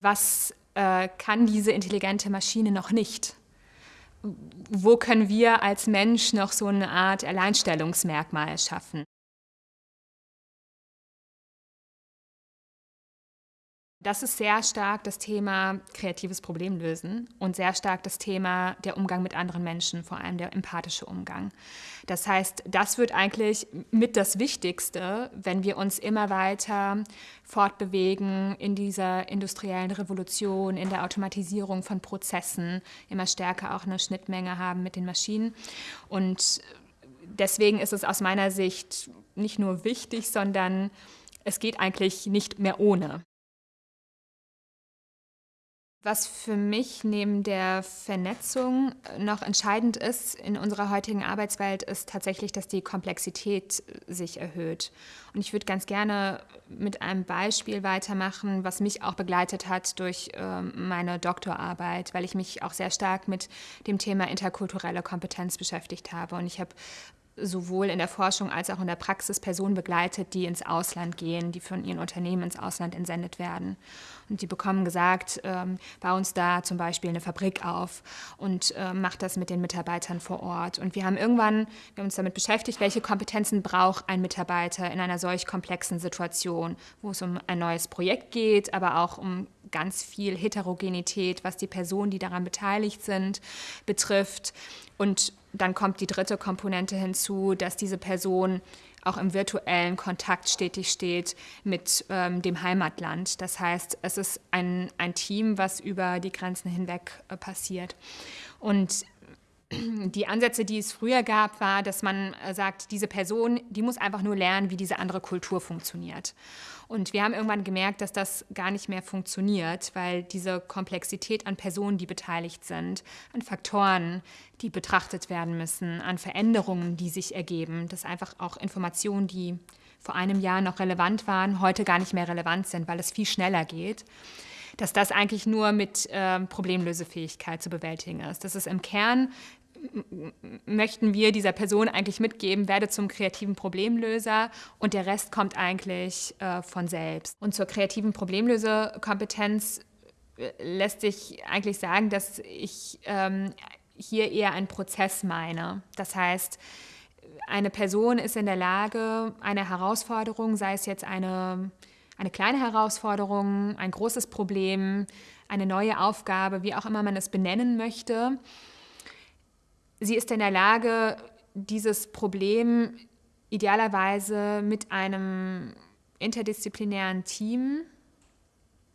Was äh, kann diese intelligente Maschine noch nicht? Wo können wir als Mensch noch so eine Art Alleinstellungsmerkmal schaffen? Das ist sehr stark das Thema kreatives Problemlösen und sehr stark das Thema der Umgang mit anderen Menschen, vor allem der empathische Umgang. Das heißt, das wird eigentlich mit das Wichtigste, wenn wir uns immer weiter fortbewegen in dieser industriellen Revolution, in der Automatisierung von Prozessen, immer stärker auch eine Schnittmenge haben mit den Maschinen. Und deswegen ist es aus meiner Sicht nicht nur wichtig, sondern es geht eigentlich nicht mehr ohne. Was für mich neben der Vernetzung noch entscheidend ist in unserer heutigen Arbeitswelt, ist tatsächlich, dass die Komplexität sich erhöht. Und ich würde ganz gerne mit einem Beispiel weitermachen, was mich auch begleitet hat durch äh, meine Doktorarbeit, weil ich mich auch sehr stark mit dem Thema interkulturelle Kompetenz beschäftigt habe. Und ich habe sowohl in der Forschung als auch in der Praxis Personen begleitet, die ins Ausland gehen, die von ihren Unternehmen ins Ausland entsendet werden. Und die bekommen gesagt, ähm, bau uns da zum Beispiel eine Fabrik auf und äh, mach das mit den Mitarbeitern vor Ort. Und wir haben irgendwann wir haben uns damit beschäftigt, welche Kompetenzen braucht ein Mitarbeiter in einer solch komplexen Situation, wo es um ein neues Projekt geht, aber auch um ganz viel Heterogenität, was die Personen, die daran beteiligt sind, betrifft. Und dann kommt die dritte Komponente hinzu, dass diese Person auch im virtuellen Kontakt stetig steht mit ähm, dem Heimatland. Das heißt, es ist ein, ein Team, was über die Grenzen hinweg äh, passiert. Und die Ansätze, die es früher gab, war, dass man äh, sagt, diese Person, die muss einfach nur lernen, wie diese andere Kultur funktioniert. Und wir haben irgendwann gemerkt, dass das gar nicht mehr funktioniert, weil diese Komplexität an Personen, die beteiligt sind, an Faktoren, die betrachtet werden müssen, an Veränderungen, die sich ergeben, dass einfach auch Informationen, die vor einem Jahr noch relevant waren, heute gar nicht mehr relevant sind, weil es viel schneller geht dass das eigentlich nur mit äh, Problemlösefähigkeit zu bewältigen ist. Das ist im Kern möchten wir dieser Person eigentlich mitgeben, werde zum kreativen Problemlöser und der Rest kommt eigentlich äh, von selbst. Und zur kreativen Problemlösekompetenz äh, lässt sich eigentlich sagen, dass ich ähm, hier eher einen Prozess meine. Das heißt, eine Person ist in der Lage, eine Herausforderung, sei es jetzt eine, eine kleine Herausforderung, ein großes Problem, eine neue Aufgabe, wie auch immer man es benennen möchte, sie ist in der Lage, dieses Problem idealerweise mit einem interdisziplinären Team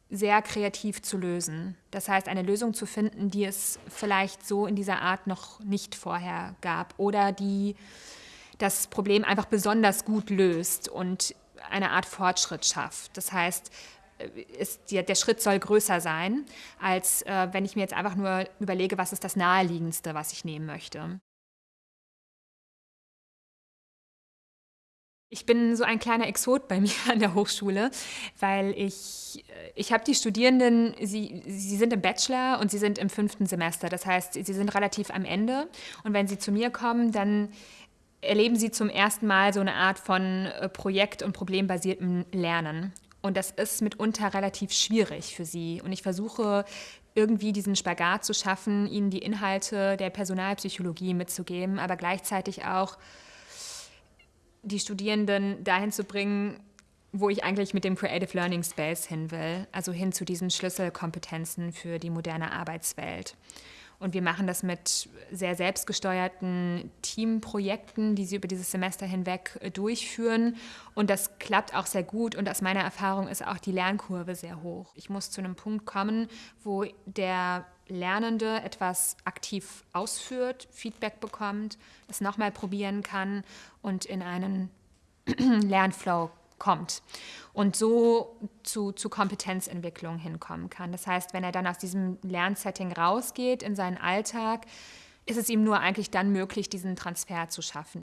sehr kreativ zu lösen. Das heißt, eine Lösung zu finden, die es vielleicht so in dieser Art noch nicht vorher gab oder die das Problem einfach besonders gut löst und eine Art Fortschritt schafft. Das heißt, ist, der Schritt soll größer sein, als äh, wenn ich mir jetzt einfach nur überlege, was ist das Naheliegendste, was ich nehmen möchte. Ich bin so ein kleiner Exot bei mir an der Hochschule, weil ich, äh, ich habe die Studierenden, sie, sie sind im Bachelor und sie sind im fünften Semester. Das heißt, sie sind relativ am Ende. Und wenn sie zu mir kommen, dann erleben sie zum ersten Mal so eine Art von äh, projekt- und problembasiertem Lernen. Und das ist mitunter relativ schwierig für sie. Und ich versuche irgendwie diesen Spagat zu schaffen, ihnen die Inhalte der Personalpsychologie mitzugeben, aber gleichzeitig auch die Studierenden dahin zu bringen, wo ich eigentlich mit dem Creative Learning Space hin will, also hin zu diesen Schlüsselkompetenzen für die moderne Arbeitswelt. Und wir machen das mit sehr selbstgesteuerten Teamprojekten, die sie über dieses Semester hinweg äh, durchführen. Und das klappt auch sehr gut. Und aus meiner Erfahrung ist auch die Lernkurve sehr hoch. Ich muss zu einem Punkt kommen, wo der Lernende etwas aktiv ausführt, Feedback bekommt, es nochmal probieren kann und in einen Lernflow kommt und so zu, zu Kompetenzentwicklung hinkommen kann. Das heißt, wenn er dann aus diesem Lernsetting rausgeht in seinen Alltag, ist es ihm nur eigentlich dann möglich, diesen Transfer zu schaffen.